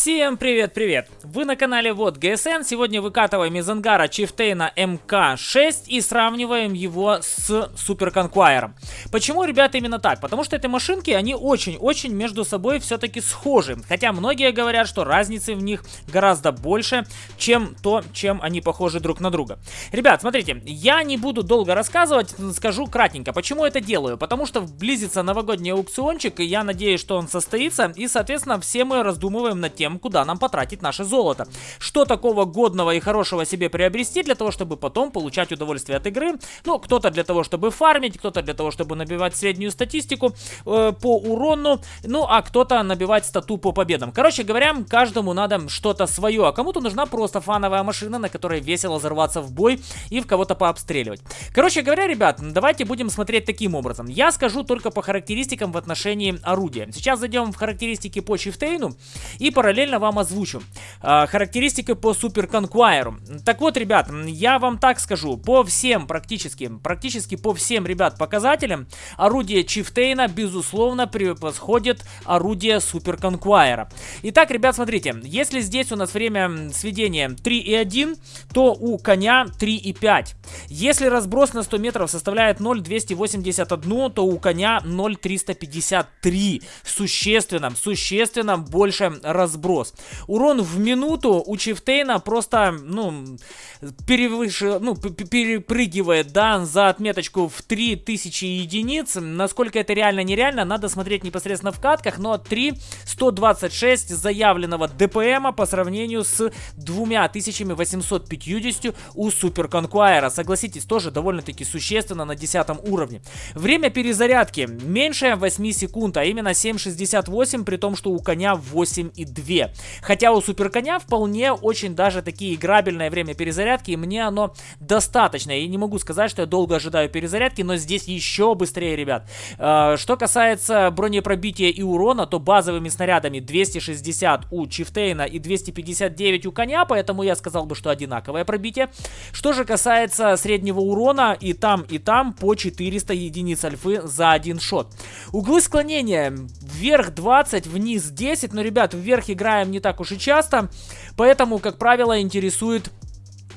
Всем привет-привет! Вы на канале Вот ГСН. Сегодня выкатываем из ангара Чифтейна МК-6 и сравниваем его с Супер Конквайером. Почему, ребята, именно так? Потому что эти машинки, они очень-очень между собой все-таки схожи. Хотя многие говорят, что разницы в них гораздо больше, чем то, чем они похожи друг на друга. Ребят, смотрите, я не буду долго рассказывать, скажу кратенько. Почему это делаю? Потому что близится новогодний аукциончик, и я надеюсь, что он состоится, и, соответственно, все мы раздумываем над тем, куда нам потратить наше золото. Что такого годного и хорошего себе приобрести для того, чтобы потом получать удовольствие от игры? Ну, кто-то для того, чтобы фармить, кто-то для того, чтобы набивать среднюю статистику э, по урону, ну, а кто-то набивать стату по победам. Короче говоря, каждому надо что-то свое, а кому-то нужна просто фановая машина, на которой весело взорваться в бой и в кого-то пообстреливать. Короче говоря, ребят, давайте будем смотреть таким образом. Я скажу только по характеристикам в отношении орудия. Сейчас зайдем в характеристики по Чифтейну и параллельно параллельно вам озвучу э, характеристики по Супер Конквайру. Так вот, ребят, я вам так скажу, по всем практически, практически по всем, ребят, показателям, орудие Чифтейна, безусловно, превосходит орудие Супер Конквайра. Итак, ребят, смотрите, если здесь у нас время сведения 3,1, то у коня 3,5. Если разброс на 100 метров составляет 0,281, то у коня 0,353. Существенно, существенно больше разброс сброс. Урон в минуту у Чифтейна просто, ну, перевыше, ну, перепрыгивает, да, за отметочку в 3000 единиц. Насколько это реально, нереально, надо смотреть непосредственно в катках, но 3,126 заявленного ДПМа по сравнению с 2850 у Супер Конкуайра. Согласитесь, тоже довольно-таки существенно на 10 уровне. Время перезарядки меньше 8 секунд, а именно 7,68, при том, что у коня 8,2. 2. Хотя у суперконя вполне очень даже такие играбельное время перезарядки, и мне оно достаточно. Я не могу сказать, что я долго ожидаю перезарядки, но здесь еще быстрее, ребят. Э, что касается бронепробития и урона, то базовыми снарядами 260 у Чифтейна и 259 у коня, поэтому я сказал бы, что одинаковое пробитие. Что же касается среднего урона, и там, и там по 400 единиц альфы за один шот. Углы склонения вверх 20, вниз 10, но, ребят, вверх игра играем не так уж и часто, поэтому, как правило, интересует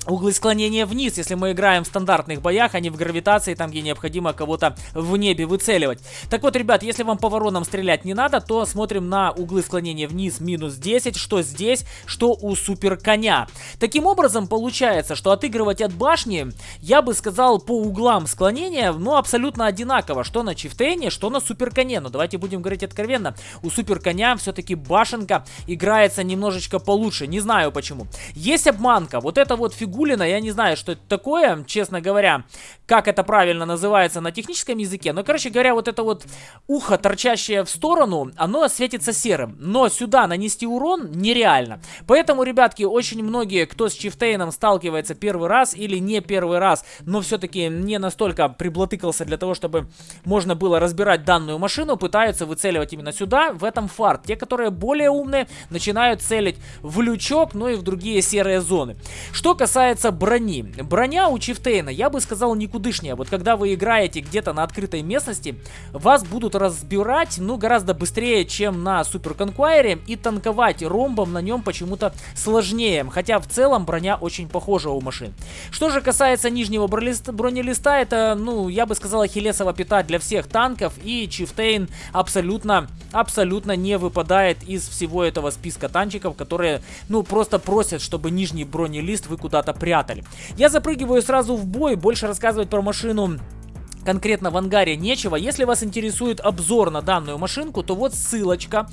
углы склонения вниз, если мы играем в стандартных боях, а не в гравитации, там, где необходимо кого-то в небе выцеливать. Так вот, ребят, если вам по воронам стрелять не надо, то смотрим на углы склонения вниз минус 10, что здесь, что у супер коня. Таким образом, получается, что отыгрывать от башни, я бы сказал, по углам склонения, ну, абсолютно одинаково, что на чифтейне, что на супер коне. Но давайте будем говорить откровенно, у супер коня все-таки башенка играется немножечко получше, не знаю почему. Есть обманка, вот эта вот фигура Гулина. Я не знаю, что это такое, честно говоря, как это правильно называется на техническом языке. Но, короче говоря, вот это вот ухо, торчащее в сторону, оно светится серым. Но сюда нанести урон нереально. Поэтому, ребятки, очень многие, кто с Чифтейном сталкивается первый раз или не первый раз, но все-таки не настолько приблотыкался для того, чтобы можно было разбирать данную машину, пытаются выцеливать именно сюда, в этом фарт. Те, которые более умные, начинают целить в лючок, ну и в другие серые зоны. Что касается касается брони. Броня у Чифтейна, я бы сказал, никудышняя. Вот когда вы играете где-то на открытой местности, вас будут разбирать, ну, гораздо быстрее, чем на Супер Конквайре. И танковать ромбом на нем почему-то сложнее. Хотя в целом броня очень похожа у машин. Что же касается нижнего бронелиста, это, ну, я бы сказал, ахиллесова пята для всех танков. И Чифтейн абсолютно, абсолютно не выпадает из всего этого списка танчиков, которые, ну, просто просят, чтобы нижний бронелист вы куда-то прятали. Я запрыгиваю сразу в бой, больше рассказывать про машину конкретно в ангаре нечего. Если вас интересует обзор на данную машинку, то вот ссылочка.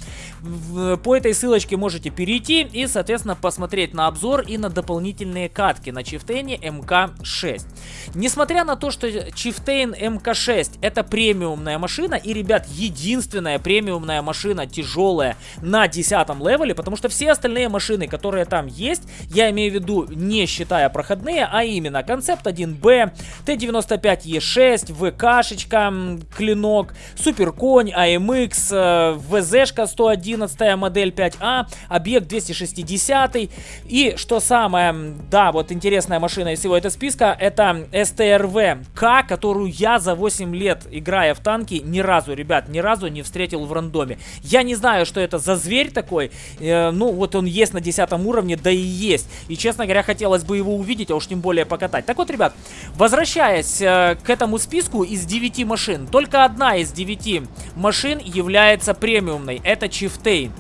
По этой ссылочке можете перейти и, соответственно, посмотреть на обзор и на дополнительные катки на Чифтейне МК-6. Несмотря на то, что Chieftain Mk. 6 это премиумная машина, и, ребят, единственная премиумная машина тяжелая на 10 левеле, потому что все остальные машины, которые там есть, я имею в виду не считая проходные, а именно Concept 1B, T95E6, VK шечка, клинок, Суперконь, AMX, э, WZ шка 111 модель 5A, объект 260 и что самое, да, вот интересная машина из всего этого списка, это СТРВ К, которую я за 8 лет, играя в танки, ни разу, ребят, ни разу не встретил в рандоме. Я не знаю, что это за зверь такой, э, ну вот он есть на 10 уровне, да и есть. И честно говоря, хотелось бы его увидеть, а уж тем более покатать. Так вот, ребят, возвращаясь э, к этому списку из 9 машин, только одна из 9 машин является премиумной, это Чифтейн.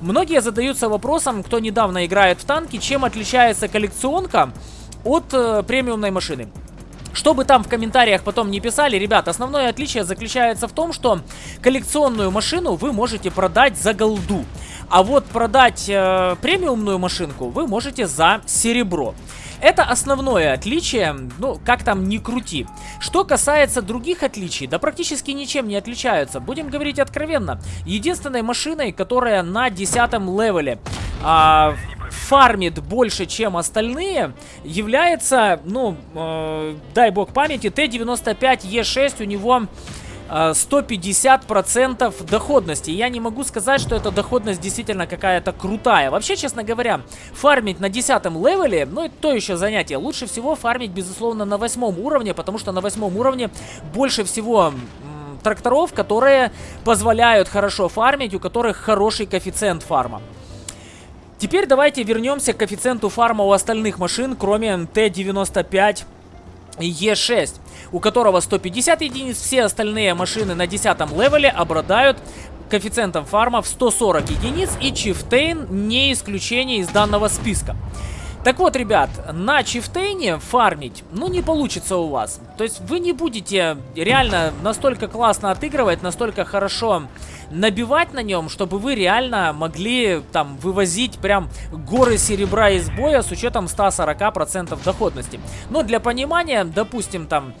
Многие задаются вопросом, кто недавно играет в танки, чем отличается коллекционка от э, премиумной машины. Что бы там в комментариях потом не писали, ребят, основное отличие заключается в том, что коллекционную машину вы можете продать за голду. А вот продать э, премиумную машинку вы можете за серебро. Это основное отличие, ну, как там ни крути. Что касается других отличий, да практически ничем не отличаются. Будем говорить откровенно. Единственной машиной, которая на 10 левеле а, фармит больше, чем остальные, является, ну, э, дай бог памяти, T95E6 у него 150% э, доходности. Я не могу сказать, что эта доходность действительно какая-то крутая. Вообще, честно говоря, фармить на 10 левеле, ну, это то еще занятие. Лучше всего фармить, безусловно, на 8 уровне, потому что на 8 уровне больше всего тракторов, которые позволяют хорошо фармить, у которых хороший коэффициент фарма. Теперь давайте вернемся к коэффициенту фарма у остальных машин, кроме Т-95 Е6, у которого 150 единиц, все остальные машины на 10 левеле обладают коэффициентом фарма в 140 единиц, и Чифтейн не исключение из данного списка. Так вот, ребят, на Чифтейне фармить, ну, не получится у вас. То есть вы не будете реально настолько классно отыгрывать, настолько хорошо набивать на нем, чтобы вы реально могли там вывозить прям горы серебра из боя с учетом 140% доходности. Но для понимания, допустим, там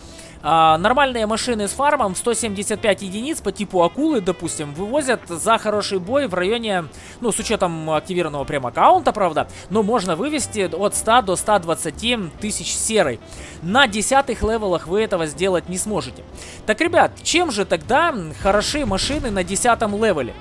а, нормальные машины с фармом 175 единиц по типу акулы, допустим, вывозят за хороший бой в районе, ну, с учетом активированного прем аккаунта, правда, но можно вывести от 100 до 120 тысяч серой. На десятых левелах вы этого сделать не сможете. Так, ребят, чем же тогда хороши машины на десятом левеле?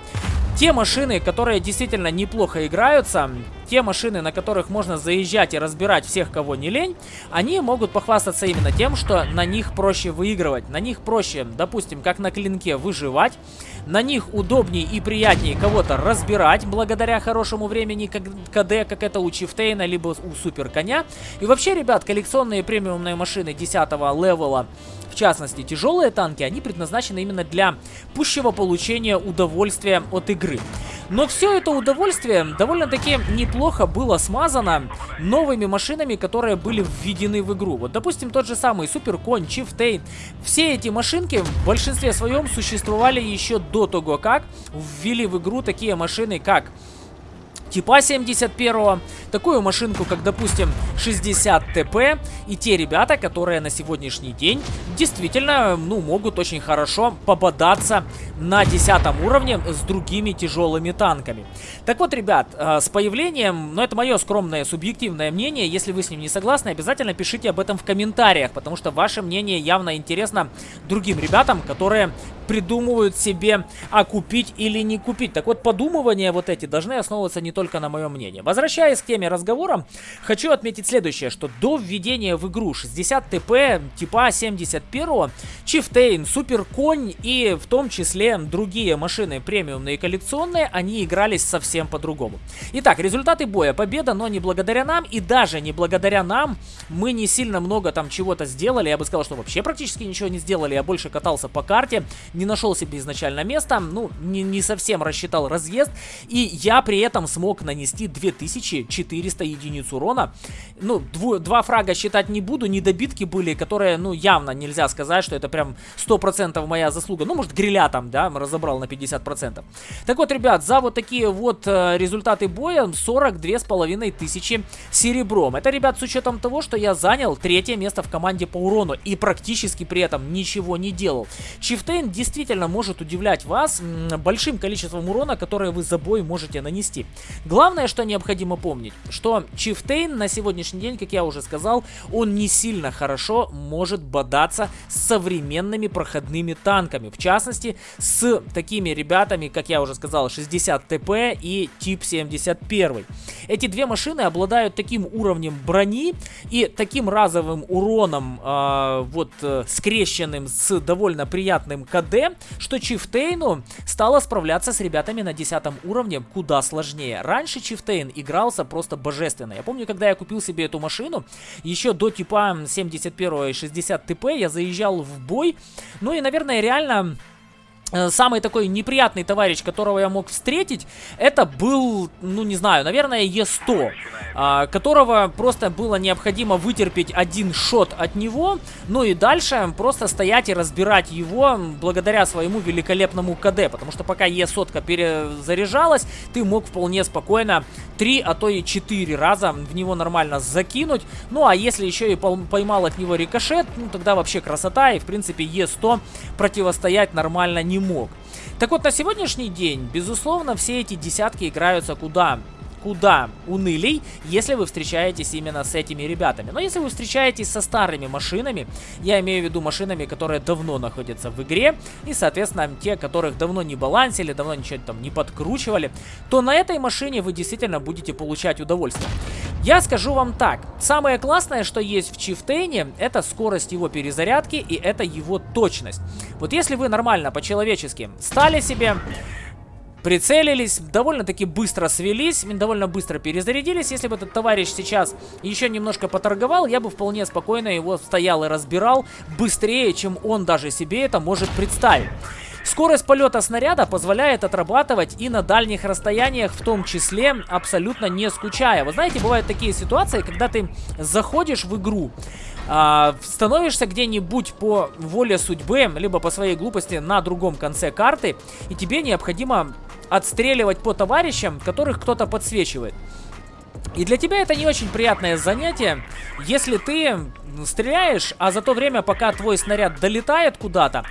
Те машины, которые действительно неплохо играются, те машины, на которых можно заезжать и разбирать всех, кого не лень, они могут похвастаться именно тем, что на них проще выигрывать. На них проще, допустим, как на клинке, выживать. На них удобнее и приятнее кого-то разбирать, благодаря хорошему времени КД, как это у Чифтейна, либо у Супер Коня. И вообще, ребят, коллекционные премиумные машины 10 левела в частности тяжелые танки, они предназначены именно для пущего получения удовольствия от игры. Но все это удовольствие довольно-таки неплохо было смазано новыми машинами, которые были введены в игру. Вот, допустим, тот же самый Суперконь, Чифтейн. Все эти машинки в большинстве своем существовали еще до того, как ввели в игру такие машины, как типа 71 такую машинку, как, допустим, 60 ТП, и те ребята, которые на сегодняшний день действительно, ну, могут очень хорошо попадаться на 10 уровне с другими тяжелыми танками. Так вот, ребят, э, с появлением, ну, это мое скромное субъективное мнение, если вы с ним не согласны, обязательно пишите об этом в комментариях, потому что ваше мнение явно интересно другим ребятам, которые придумывают себе, а купить или не купить. Так вот, подумывания вот эти должны основываться не только на моем мнении. Возвращаясь к теме разговора, хочу отметить следующее, что до введения в игру 60 ТП типа 71, Чифтейн, Супер Конь и в том числе другие машины премиумные и коллекционные, они игрались совсем по-другому. Итак, результаты боя. Победа, но не благодаря нам и даже не благодаря нам мы не сильно много там чего-то сделали. Я бы сказал, что вообще практически ничего не сделали. Я больше катался по карте, не нашел себе изначально места, ну, не, не совсем рассчитал разъезд, и я при этом смог нанести 2400 единиц урона. Ну, дву, два фрага считать не буду, недобитки были, которые, ну, явно нельзя сказать, что это прям 100% моя заслуга. Ну, может, гриля там, да, разобрал на 50%. Так вот, ребят, за вот такие вот э, результаты боя 42 с половиной тысячи серебром. Это, ребят, с учетом того, что я занял третье место в команде по урону и практически при этом ничего не делал. Чифтейн действительно может удивлять вас большим количеством урона, которое вы за бой можете нанести. Главное, что необходимо помнить. Что Чифтейн на сегодняшний день, как я уже сказал, он не сильно хорошо может бодаться с современными проходными танками. В частности, с такими ребятами, как я уже сказал, 60 ТП и Тип 71. Эти две машины обладают таким уровнем брони и таким разовым уроном, э, вот, э, скрещенным с довольно приятным КД, что Чифтейну стало справляться с ребятами на 10 уровне куда сложнее. Раньше Чифтейн игрался просто божественно. Я помню, когда я купил себе эту машину, еще до типа 71 и 60 ТП я заезжал в бой. Ну и, наверное, реально самый такой неприятный товарищ, которого я мог встретить, это был, ну не знаю, наверное, Е100, а, которого просто было необходимо вытерпеть один шот от него, ну и дальше просто стоять и разбирать его благодаря своему великолепному КД, потому что пока Е100 перезаряжалась, ты мог вполне спокойно 3, а то и 4 раза в него нормально закинуть, ну а если еще и поймал от него рикошет, ну тогда вообще красота, и в принципе Е100 противостоять нормально не не мог. Так вот, на сегодняшний день, безусловно, все эти десятки играются куда куда унылей, если вы встречаетесь именно с этими ребятами. Но если вы встречаетесь со старыми машинами, я имею в виду машинами, которые давно находятся в игре, и, соответственно, те, которых давно не балансили, давно ничего там не подкручивали, то на этой машине вы действительно будете получать удовольствие. Я скажу вам так, самое классное, что есть в Чифтейне, это скорость его перезарядки и это его точность. Вот если вы нормально, по-человечески, стали себе прицелились, довольно-таки быстро свелись, довольно быстро перезарядились. Если бы этот товарищ сейчас еще немножко поторговал, я бы вполне спокойно его стоял и разбирал быстрее, чем он даже себе это может представить. Скорость полета снаряда позволяет отрабатывать и на дальних расстояниях, в том числе абсолютно не скучая. Вы знаете, бывают такие ситуации, когда ты заходишь в игру, а, становишься где-нибудь по воле судьбы, либо по своей глупости на другом конце карты, и тебе необходимо отстреливать по товарищам, которых кто-то подсвечивает. И для тебя это не очень приятное занятие, если ты стреляешь, а за то время, пока твой снаряд долетает куда-то,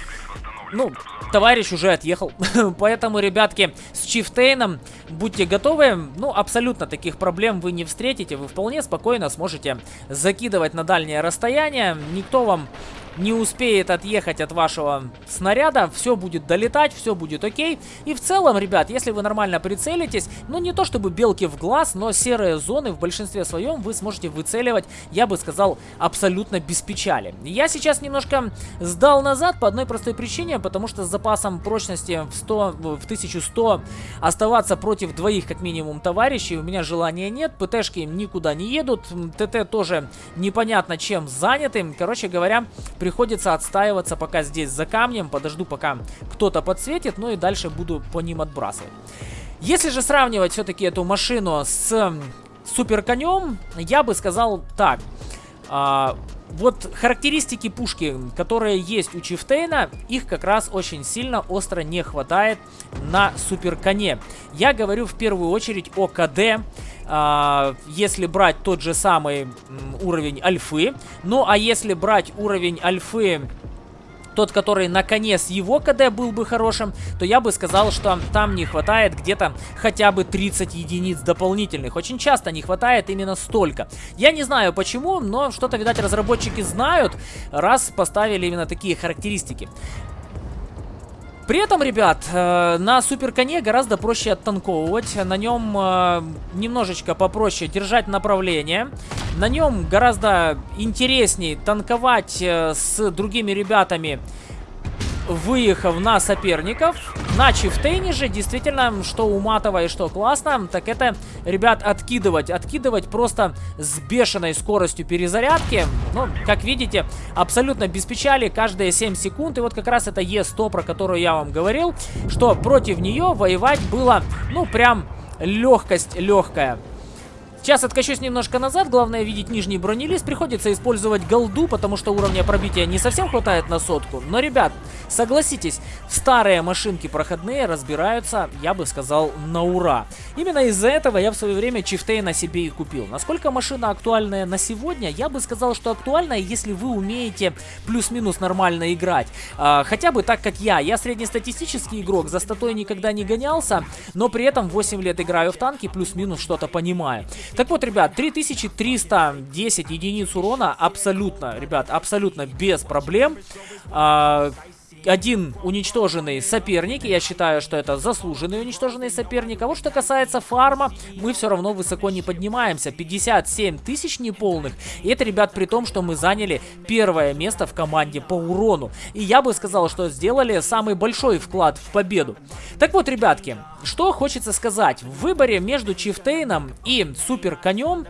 ну, товарищ уже отъехал. Поэтому, ребятки, с Чифтейном будьте готовы. Ну, абсолютно таких проблем вы не встретите. Вы вполне спокойно сможете закидывать на дальнее расстояние. Никто вам не успеет отъехать от вашего снаряда, все будет долетать, все будет окей. И в целом, ребят, если вы нормально прицелитесь, ну не то чтобы белки в глаз, но серые зоны в большинстве своем вы сможете выцеливать, я бы сказал, абсолютно без печали. Я сейчас немножко сдал назад по одной простой причине, потому что с запасом прочности в, 100, в 1100 оставаться против двоих как минимум товарищей у меня желания нет, ПТшки никуда не едут, ТТ тоже непонятно чем заняты. Короче говоря, приходится отстаиваться пока здесь за камнем, подожду пока кто-то подсветит, ну и дальше буду по ним отбрасывать. Если же сравнивать все-таки эту машину с супер конем, я бы сказал так. А, вот характеристики пушки, которые есть у Чифтейна, их как раз очень сильно остро не хватает на супер коне. Я говорю в первую очередь о КД, если брать тот же самый уровень альфы. Ну, а если брать уровень альфы тот, который на коне с его КД был бы хорошим, то я бы сказал, что там не хватает где-то хотя бы 30 единиц дополнительных. Очень часто не хватает именно столько. Я не знаю почему, но что-то, видать, разработчики знают, раз поставили именно такие характеристики. При этом, ребят, э, на супер коне гораздо проще оттанковывать. На нем э, немножечко попроще держать направление. На нем гораздо интереснее танковать э, с другими ребятами выехав на соперников. На чифтейне же действительно, что уматово и что классно, так это, ребят, откидывать. Откидывать просто с бешеной скоростью перезарядки. Ну, как видите, абсолютно без печали, каждые 7 секунд. И вот как раз это Е100, про которую я вам говорил, что против нее воевать было, ну, прям легкость легкая. Сейчас откачусь немножко назад, главное видеть нижний бронелист. Приходится использовать голду, потому что уровня пробития не совсем хватает на сотку. Но, ребят, согласитесь, старые машинки проходные разбираются, я бы сказал, на ура. Именно из-за этого я в свое время Чифтей на себе и купил. Насколько машина актуальная на сегодня, я бы сказал, что актуальная, если вы умеете плюс-минус нормально играть. А, хотя бы так, как я. Я среднестатистический игрок, за статой никогда не гонялся, но при этом 8 лет играю в танки, плюс-минус что-то понимаю. Так вот, ребят, 3310 единиц урона абсолютно, ребят, абсолютно без проблем. А, один уничтоженный соперник. Я считаю, что это заслуженный уничтоженный соперник. А вот что касается фарма, мы все равно высоко не поднимаемся. 57 тысяч неполных. И это, ребят, при том, что мы заняли первое место в команде по урону. И я бы сказал, что сделали самый большой вклад в победу. Так вот, ребятки, что хочется сказать. В выборе между Чифтейном и Супер Конем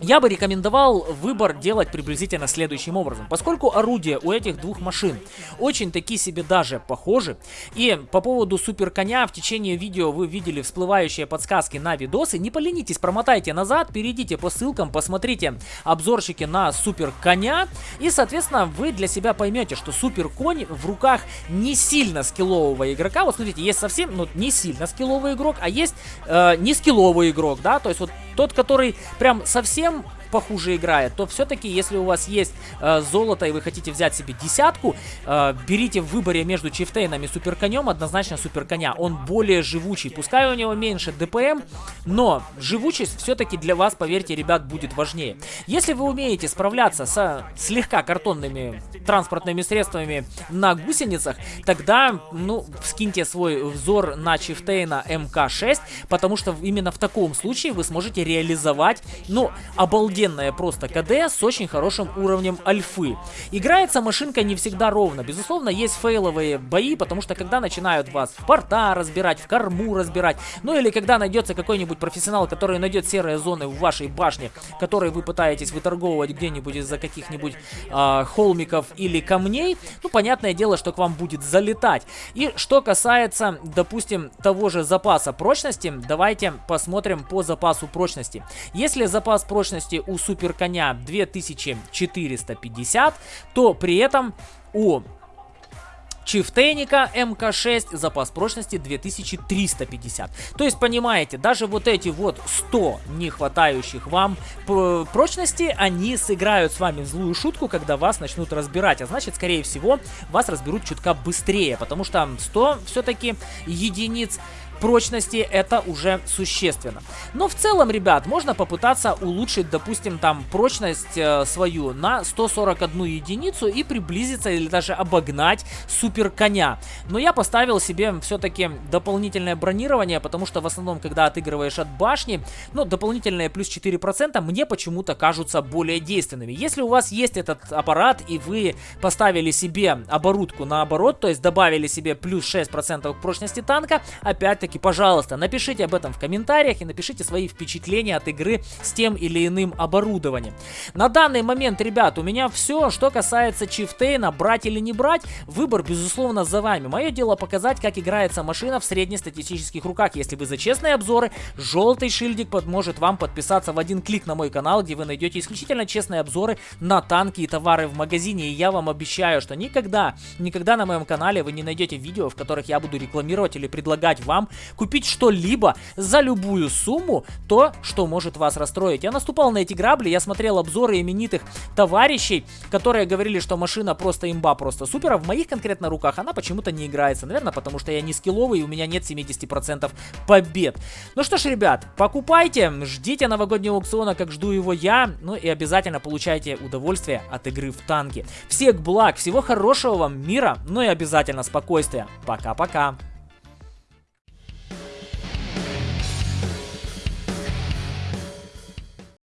я бы рекомендовал выбор делать приблизительно следующим образом. Поскольку орудия у этих двух машин очень такие себе даже похожи, и по поводу супер коня в течение видео вы видели всплывающие подсказки на видосы, не поленитесь, промотайте назад, перейдите по ссылкам, посмотрите обзорчики на супер коня, и соответственно вы для себя поймете, что супер конь в руках не сильно скиллового игрока. Вот смотрите, есть совсем, ну не сильно скилловый игрок, а есть э, не скилловый игрок, да, то есть вот тот, который прям совсем тем похуже играет, то все-таки, если у вас есть э, золото и вы хотите взять себе десятку, э, берите в выборе между Чифтейном и Суперконем однозначно Суперконя. Он более живучий. Пускай у него меньше ДПМ, но живучесть все-таки для вас, поверьте, ребят, будет важнее. Если вы умеете справляться со слегка картонными транспортными средствами на гусеницах, тогда, ну, скиньте свой взор на Чифтейна МК-6, потому что именно в таком случае вы сможете реализовать, ну, обалденно офигенная просто КД с очень хорошим уровнем альфы. Играется машинка не всегда ровно. Безусловно, есть фейловые бои, потому что когда начинают вас в порта разбирать, в корму разбирать, ну или когда найдется какой-нибудь профессионал, который найдет серые зоны в вашей башне, которые вы пытаетесь выторговывать где-нибудь из-за каких-нибудь э, холмиков или камней, ну, понятное дело, что к вам будет залетать. И что касается, допустим, того же запаса прочности, давайте посмотрим по запасу прочности. Если запас прочности у супер коня 2450, то при этом у Чифтейника МК-6 запас прочности 2350. То есть, понимаете, даже вот эти вот 100 не хватающих вам прочности, они сыграют с вами злую шутку, когда вас начнут разбирать. А значит, скорее всего, вас разберут чутка быстрее, потому что 100 все-таки единиц прочности это уже существенно. Но в целом, ребят, можно попытаться улучшить, допустим, там прочность э, свою на 141 единицу и приблизиться или даже обогнать супер коня. Но я поставил себе все-таки дополнительное бронирование, потому что в основном, когда отыгрываешь от башни, ну, дополнительные плюс 4% мне почему-то кажутся более действенными. Если у вас есть этот аппарат и вы поставили себе оборудку наоборот, то есть добавили себе плюс 6% к прочности танка, опять таки пожалуйста, напишите об этом в комментариях и напишите свои впечатления от игры с тем или иным оборудованием. На данный момент, ребят, у меня все, что касается Чифтейна, брать или не брать, выбор, безусловно, за вами. Мое дело показать, как играется машина в среднестатистических руках. Если вы за честные обзоры, желтый шильдик поможет вам подписаться в один клик на мой канал, где вы найдете исключительно честные обзоры на танки и товары в магазине. И я вам обещаю, что никогда, никогда на моем канале вы не найдете видео, в которых я буду рекламировать или предлагать вам купить что-либо за любую сумму, то, что может вас расстроить. Я наступал на эти грабли, я смотрел обзоры именитых товарищей, которые говорили, что машина просто имба, просто супер, а в моих конкретно руках она почему-то не играется. Наверное, потому что я не скилловый и у меня нет 70% побед. Ну что ж, ребят, покупайте, ждите новогоднего аукциона, как жду его я, ну и обязательно получайте удовольствие от игры в танки. Всех благ, всего хорошего вам мира, ну и обязательно спокойствия. Пока-пока.